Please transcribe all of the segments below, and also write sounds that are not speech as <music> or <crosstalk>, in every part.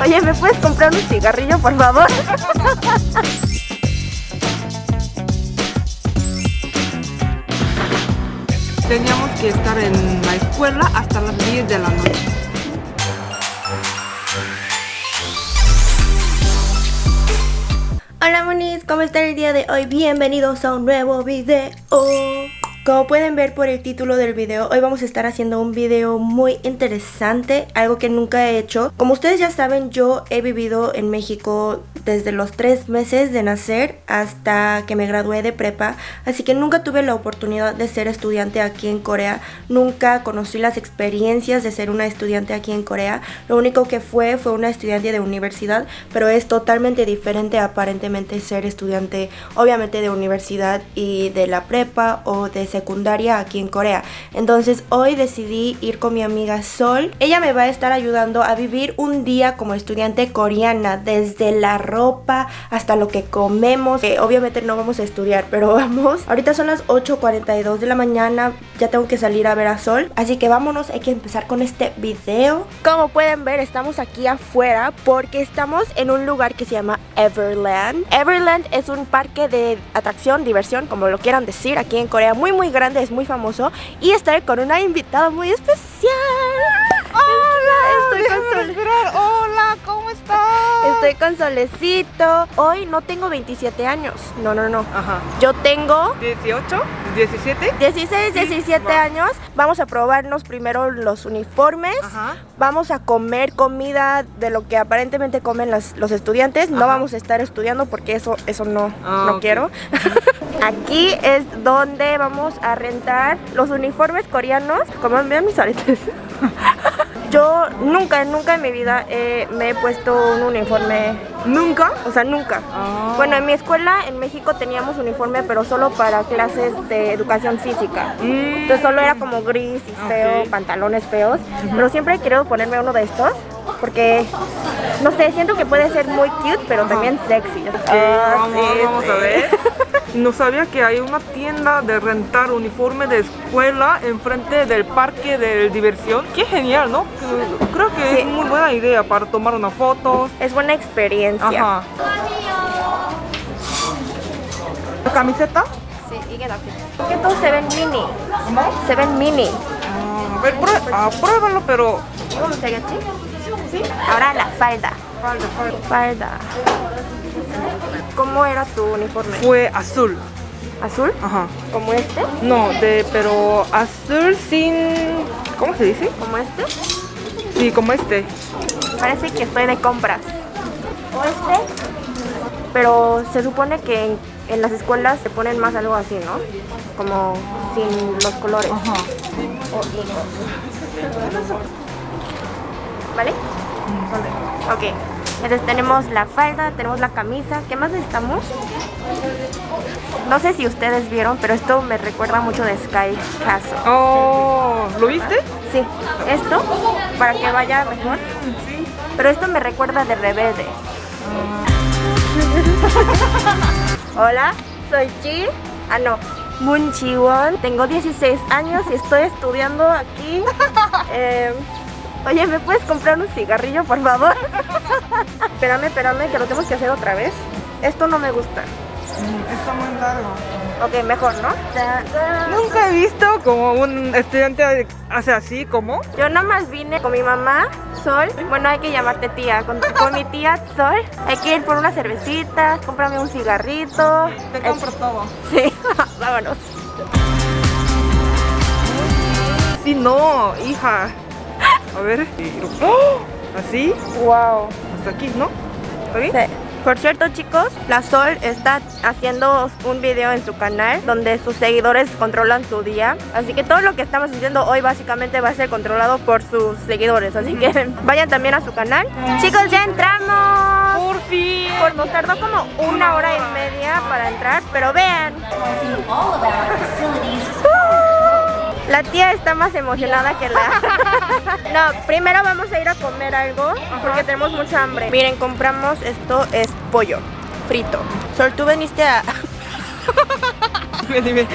Oye, ¿me puedes comprar un cigarrillo, por favor? Teníamos que estar en la escuela hasta las 10 de la noche. Hola monis, ¿cómo están el día de hoy? Bienvenidos a un nuevo video como pueden ver por el título del video, hoy vamos a estar haciendo un video muy interesante, algo que nunca he hecho. Como ustedes ya saben, yo he vivido en México desde los tres meses de nacer hasta que me gradué de prepa, así que nunca tuve la oportunidad de ser estudiante aquí en Corea, nunca conocí las experiencias de ser una estudiante aquí en Corea, lo único que fue fue una estudiante de universidad, pero es totalmente diferente aparentemente ser estudiante obviamente de universidad y de la prepa o de secundaria aquí en Corea. Entonces hoy decidí ir con mi amiga Sol. Ella me va a estar ayudando a vivir un día como estudiante coreana, desde la ropa hasta lo que comemos. obviamente no vamos a estudiar, <laughs> pero vamos. Ahorita son las 8.42 de la mañana, ya tengo que salir a ver a Sol. Así que vámonos, hay que empezar con este video. Como pueden ver, estamos aquí afuera porque estamos en un lugar que se llama Everland. Everland es un parque de atracción, diversión, como lo quieran decir, aquí en Corea, muy muy grande, es muy famoso y estaré con una invitada muy especial. Hola, estoy con Sol... Hola, ¿cómo estás? Estoy con Solecito. Hoy no tengo 27 años. No, no, no. Ajá. Yo tengo 18, 17, 16, 17 años. Vamos a probarnos primero los uniformes. Ajá. Vamos a comer comida de lo que aparentemente comen los estudiantes. No vamos a estar estudiando porque eso eso no ah, no quiero. <laughs> Aquí es donde vamos a rentar los uniformes coreanos. Como vean mis aretes. <laughs> Yo nunca, nunca en mi vida me he puesto un uniforme. ¿Nunca? O sea, nunca. Ah. Bueno, en mi escuela en México teníamos uniforme, pero solo para clases de educación física. Mm. Entonces solo era como gris y feo, pantalones feos. Pero siempre he querido ponerme uno de estos porque no sé, siento que puede ser muy cute, pero también sexy. Ah, vamos, a ver. <laughs> No sabía que hay una tienda de rentar uniforme de escuela enfrente del parque de diversión. Qué genial, ¿no? Creo que es muy buena idea para tomar una foto. Es buena experiencia. Ajá. ¿La camiseta? Sí, y qué ¿Qué todo se ven mini? ¿Cómo? Se ven mini. Ah, a ver, ah, pruébalo, pero... ¿Cómo se ¿Sí? Ahora la falda. Falda, falda. Falda. ¿Cómo era tu uniforme? Fue azul. ¿Azul? Ajá. ¿Como este? No, de, pero azul sin... ¿Cómo se dice? ¿Como este? Sí, como este. Parece que estoy de compras. ¿O este? Pero se supone que en, las escuelas se ponen más algo así, ¿no? Como sin los colores. Ajá. ¿Vale? Vale. Ok. Entonces tenemos la falda, tenemos la camisa. ¿Qué más necesitamos? No sé si ustedes vieron, pero esto me recuerda mucho de Sky Castle. Oh, ¿lo viste? Sí. Esto, para que vaya mejor. Sí. Pero esto me recuerda de Rebelde. Hola, soy Chi. Ah, no. Moon Chi-won. Tengo 16 años y estoy estudiando aquí. <laughs> eh, Oye, ¿me puedes comprar un cigarrillo, por favor? <laughs> espérame, espérame, que lo tenemos que hacer otra vez. Esto no me gusta. Mm, está muy largo. Ok, mejor, ¿no? Nunca he visto como un estudiante hace así, ¿cómo? Yo nomás vine con mi mamá, Sol. Bueno, hay que llamarte tía. Con, mi tía, Sol. Hay que ir por unas cervecitas, cómprame un cigarrito. Te compro todo. Sí, <laughs> vámonos. Sí, no, hija. A ver. ¡Oh! ¿Así? Wow. Hasta aquí, ¿no? ¿Está bien? Sí. Por cierto chicos, la Sol está haciendo un video en su canal donde sus seguidores controlan su día Así que todo lo que estamos haciendo hoy básicamente va a ser controlado por sus seguidores Así que <laughs> vayan también a su canal Chicos, ya entramos Por fin Pues nos tardó como una hora y media para entrar, pero vean la tía está más emocionada que la... <laughs> no, primero vamos a ir a comer algo porque tenemos mucha hambre. Miren, compramos esto, es pollo frito. Sol, tú veniste a... <laughs> dime, dime.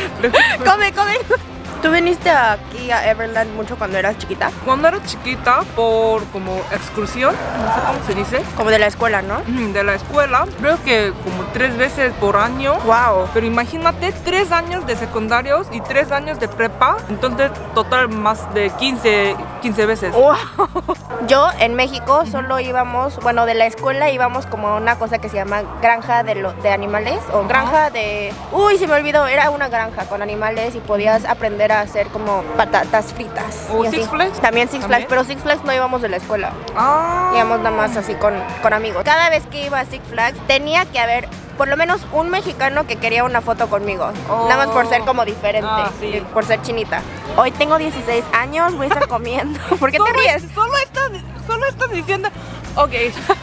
come, come. ¿Tú viniste aquí a Everland mucho cuando eras chiquita? Cuando era chiquita, por como excursión, no sé cómo se dice, Como de la escuela, ¿no? de la escuela, creo que como tres veces por año. Wow. Pero imagínate, tres años de secundarios y tres años de prepa, entonces total más de 15, 15 veces. Wow. <laughs> Yo en México solo íbamos, bueno, de la escuela íbamos como a una cosa que se llama granja de, lo- de animales o granja de... Uy, se me olvidó, era una granja con animales y podías aprender hacer como patatas fritas. ¿O. Six Flags? También Six Flags, pero Six Flags no íbamos de la escuela. Ah. íbamos nada más así con, con amigos. Cada vez que iba a Six Flags tenía que haber por lo menos un mexicano que quería una foto conmigo. Oh. Nada más por ser como diferente, Ah, sí. y por ser chinita. Hoy tengo 16 años, voy a estar <laughs> comiendo. ¿Por qué te ríes? Solo estás, solo estás diciendo, ok,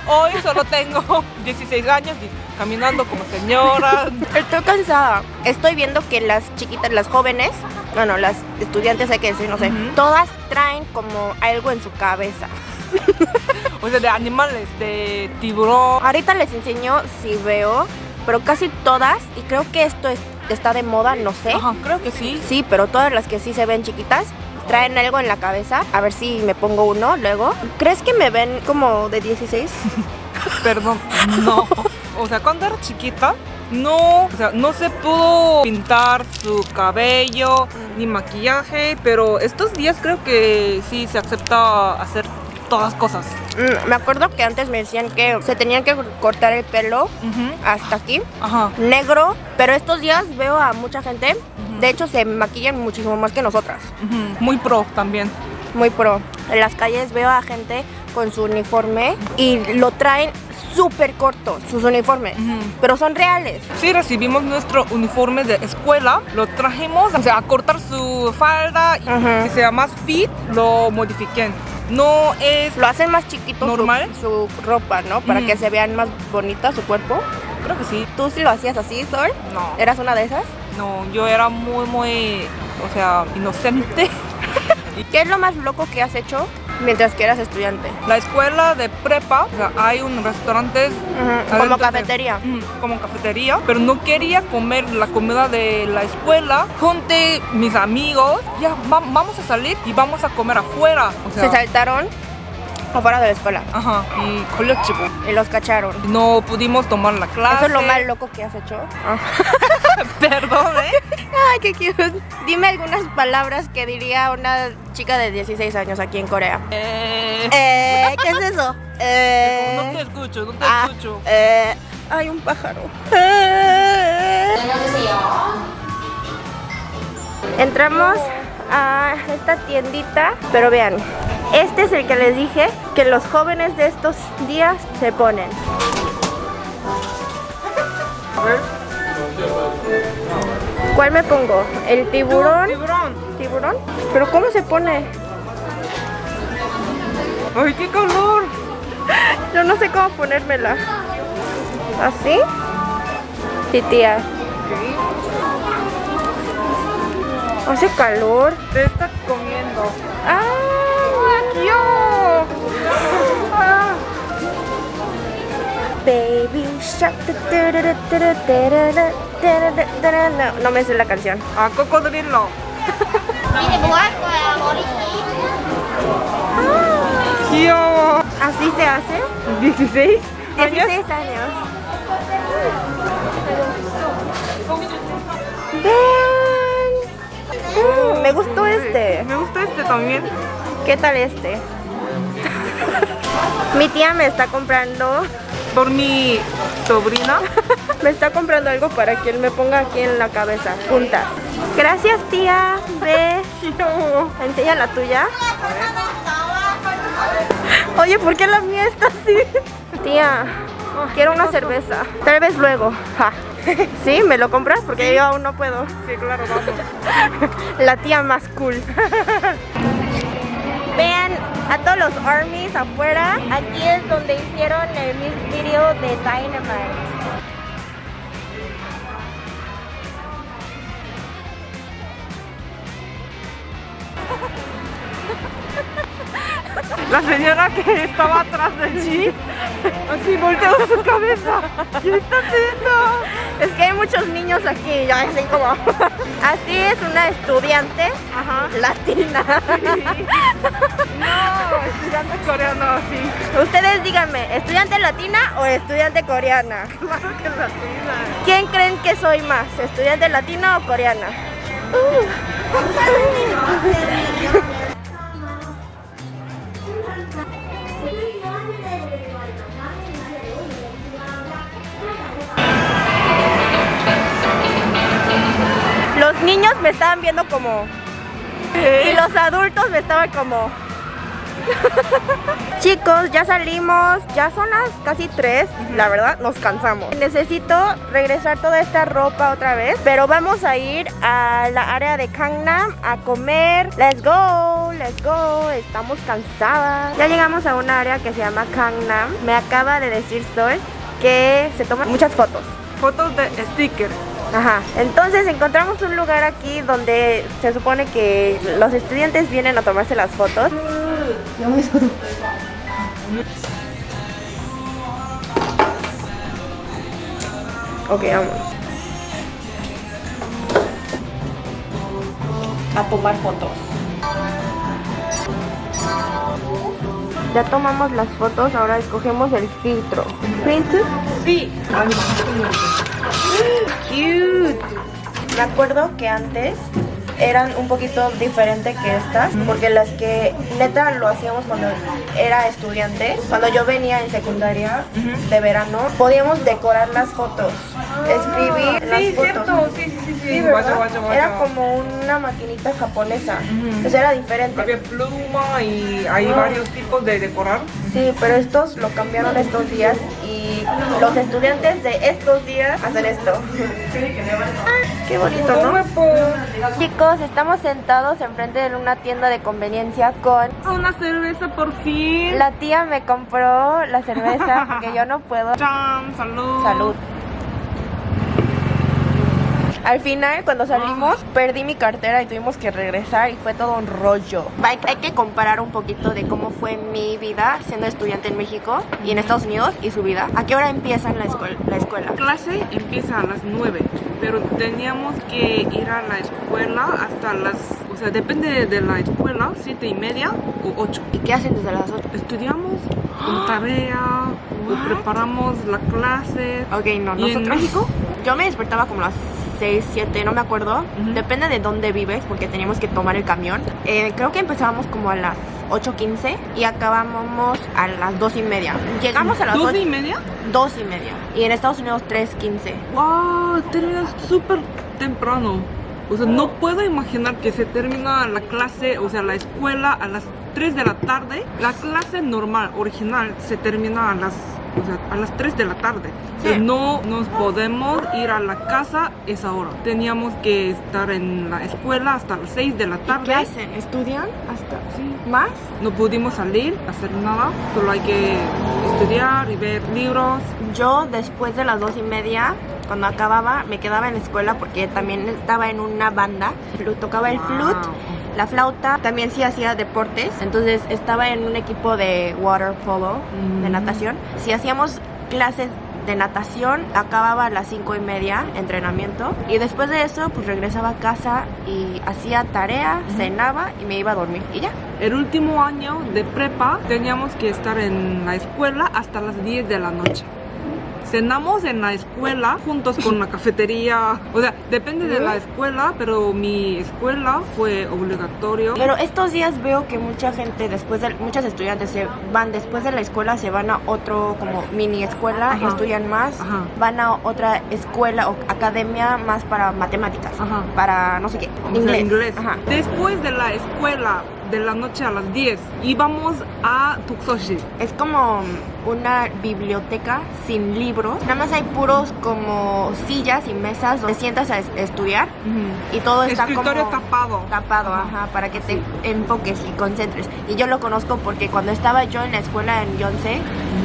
hoy solo tengo <laughs> 16 años y caminando como señora. Estoy cansada. Estoy viendo que las chiquitas, las jóvenes, bueno, las estudiantes hay que decir, no sé, todas traen como algo en su cabeza. <laughs> O sea, de animales, de tiburón. Ahorita les enseño si veo, pero casi todas, y creo que esto es- está de moda, no sé. Ajá, creo que sí. Sí, pero todas las que sí se ven chiquitas traen algo en la cabeza. A ver si me pongo uno luego. ¿Crees que me ven como de 16? <laughs> Perdón, no. O sea, cuando era chiquita, no, o sea, no se pudo pintar su cabello ni maquillaje, pero estos días creo que sí se acepta hacer todas cosas. Mm, me acuerdo que antes me decían que se tenían que cortar el pelo hasta aquí, Ajá. negro, pero estos días veo a mucha gente, de hecho se maquillan muchísimo más que nosotras. ujú, Muy pro también. Muy pro. En las calles veo a gente con su uniforme y lo traen súper corto, sus uniformes, Ujú. pero son reales. Sí, recibimos nuestro uniforme de escuela, lo trajimos, o sea, a cortar su falda y Ujú. que sea más fit, lo modifiquen. No es, Lo hacen más chiquito su- ¿Normal? Su, ropa, ¿no? Para que se vean más bonita su cuerpo. creo que sí. ¿Tú sí lo hacías así, Sol? No, ¿Eras una de esas? No, yo era muy, muy, o sea, inocente. <laughs> ¿Qué es lo más loco que has hecho mientras que eras estudiante? La escuela de prepa, o sea, hay un restaurante Como de- cafetería. Mm, como cafetería, pero no quería comer la comida de la escuela. Junté mis amigos, ya va- vamos a salir y vamos a comer afuera. O sea, Se saltaron afuera de la escuela Ajá, y colectivo. y los cacharon. No pudimos tomar la clase. ¿Eso es lo más loco que has hecho? <laughs> <laughs> Perdón, ¿eh? Ay, qué cute. Dime algunas palabras que diría una chica de 16 años aquí en Corea. Eh, Eh, ¿qué es eso? Eh, no te escucho, no te ah, escucho. eh, hay un pájaro. Eh. Entramos a esta tiendita, pero vean, este es el que les dije que los jóvenes de estos días se ponen. A ver. ¿Cuál me pongo? ¿El tiburón? Tiburón. ¿Tiburón? ¿Pero cómo se pone? Ay, qué calor. <laughs> Yo no sé cómo ponérmela. ¿Así? Sí, tía. Hace calor. Te estás comiendo. ¡Ah! Ah. <laughs> Baby shark. No, me sé la canción. A cocodrilo. ¿Así se hace? 16 años. 16 años. Me gustó este. Me gustó este también. ¿Qué tal este? Mi tía me está comprando. Por mi sobrina. <laughs> me está comprando algo para que él me ponga aquí en la cabeza, juntas. Gracias tía, ve, <laughs> enseña la tuya. Oye, ¿por qué la mía está así? Tía, quiero una cerveza. Tal vez luego. Ja. ¿Sí? ¿Me lo compras? Porque yo aún no puedo. Sí, claro, vamos. <laughs> La tía más cool. Vean a todos los armies afuera. Aquí es donde hicieron el music video de Dynamite. La señora que estaba atrás de ti, <laughs> así volteó su cabeza. ¿Qué está haciendo? Es que hay muchos niños aquí, ya así como. <laughs> Así es una estudiante Ajá. latina. <laughs> No, estudiante coreano, sí. Ustedes díganme, ¿estudiante latina o estudiante coreana? Claro que latina. ¿Quién creen que soy más? ¿Estudiante latina o coreana? Los niños me estaban viendo como... Y los adultos me estaban como... <laughs> Chicos, ya salimos, ya son las casi 3, la verdad nos cansamos. Necesito regresar toda esta ropa otra vez, pero vamos a ir a la área de Gangnam a comer. Let's go, let's go, estamos cansadas. Ya llegamos a una área que se llama Gangnam. Me acaba de decir Sol que se toman muchas fotos. Fotos de sticker. Ajá, entonces encontramos un lugar aquí donde se supone que los estudiantes vienen a tomarse las fotos. Ok, vamos. A tomar fotos. Ya tomamos las fotos, ahora escogemos el filtro. ¿Filtro? Sí. Cute. Me acuerdo que antes eran un poquito diferente que estas, porque las que neta lo hacíamos cuando era estudiante, cuando yo venía en secundaria de verano, podíamos decorar las fotos, escribir las Sí, fotos. cierto. Sí, sí, sí. sí. Era como una maquinita japonesa, Ujú. entonces era diferente. Había pluma y hay Ah. varios tipos de decorar. Sí, pero estos lo cambiaron estos días y los estudiantes de estos días hacen esto. Ah, qué bonito, ¿no? Chicos, estamos sentados enfrente de una tienda de conveniencia con... una cerveza por fin. La tía me compró la cerveza porque yo no puedo. Chan, salud. Salud. Al final, cuando salimos, perdí mi cartera y tuvimos que regresar y fue todo un rollo. Hay, hay que comparar un poquito de cómo fue mi vida siendo estudiante en México y en Estados Unidos y su vida. ¿A qué hora empieza la escuela? La escuela? La clase empieza a las 9, pero teníamos que ir a la escuela hasta las, o sea, depende de la escuela, 7 y media o 8. ¿Y qué hacen desde las 8? Estudiamos <gasps> con tarea o preparamos la clase. Ok, no, ¿Y en nosotros... México? Yo me despertaba como a las 6, 7, no me acuerdo. Ujú. Depende de dónde vives, porque teníamos que tomar el camión. Eh, creo que empezábamos como a las 8.15 y acabábamos a las 2 y media. Llegamos a las ¿12 y 8, media? 2 y media. Y en Estados Unidos 3.15. ¡Wow! Terminas súper temprano. O sea, no puedo imaginar que se termina la clase, o sea, la escuela a las 3 de la tarde. La clase normal, original, se termina a las, o sea, a las 3 de la tarde. O sea, Sí. no nos podemos ir a la casa esa hora. Teníamos que estar en la escuela hasta las 6 de la tarde. ¿Qué hacen? ¿Estudian hasta Sí. más? No pudimos salir, hacer nada. Solo hay que estudiar y ver libros. Yo después de las 2 y media, cuando acababa, me quedaba en la escuela porque también estaba en una banda. Tocaba el Wow. flute. La flauta también sí hacía deportes, entonces estaba en un equipo de water polo, de Mm. natación. Si hacíamos clases de natación, acababa a las cinco y media, entrenamiento, y después de eso, pues regresaba a casa y hacía tarea, cenaba y me iba a dormir y ya. El último año de prepa teníamos que estar en la escuela hasta las 10 de la noche. Cenamos en la escuela juntos con la cafetería. O sea, depende de la escuela, pero mi escuela fue obligatorio. Pero estos días veo que mucha gente, después de, muchos estudiantes se van después de la escuela, se van a otro como mini escuela, Ajá. estudian más, Ajá. van a otra escuela o academia más para matemáticas, Ajá. para no sé qué, inglés. Después de la escuela, de la noche a las 10, íbamos a Tuksoshi. Es como una biblioteca sin libros, nada más hay puros como sillas y mesas donde sientas a es- estudiar y todo está Escritorio como tapado. tapado, ajá, para que te enfoques y concentres. Y yo lo conozco porque cuando estaba yo en la escuela en Yonsei,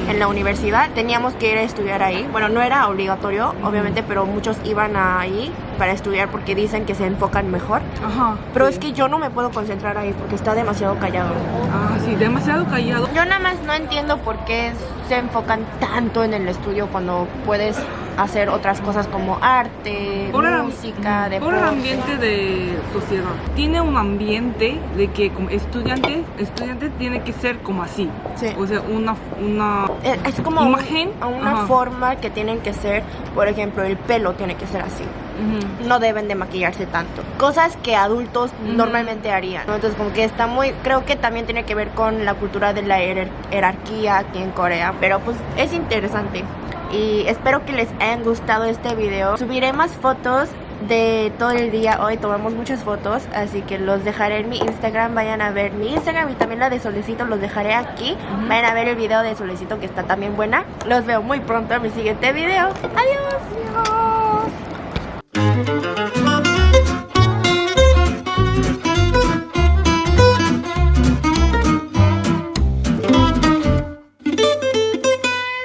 en la universidad, teníamos que ir a estudiar ahí. Bueno, no era obligatorio, obviamente, pero muchos iban ahí para estudiar porque dicen que se enfocan mejor. Ajá. Pero sí. es que yo no me puedo concentrar ahí porque está demasiado callado. Ah, sí, demasiado callado. Yo nada más no entiendo por qué se enfocan tanto en el estudio cuando puedes hacer otras cosas como arte, Por música, por deporte. el ambiente de sociedad. Tiene un ambiente de que como estudiante, estudiante tiene que ser como así. Sí. O sea, una, una Es es como un- Imagen, una ajá. forma que tienen que ser, por ejemplo, el pelo tiene que ser así. Ujú. No deben de maquillarse tanto. Cosas que adultos Ujú. normalmente harían. ¿no? Entonces como que está muy, creo que también tiene que ver con la cultura de la hier- jerarquía aquí en Corea. Pero pues es interesante y espero que les hayan gustado este video. Subiré más fotos de todo el día hoy, tomamos muchas fotos, así que los dejaré en mi Instagram, vayan a ver mi Instagram y también la de Solecito, los dejaré aquí. Vayan a ver el video de Solecito que está también buena. Los veo muy pronto en mi siguiente video. Adiós.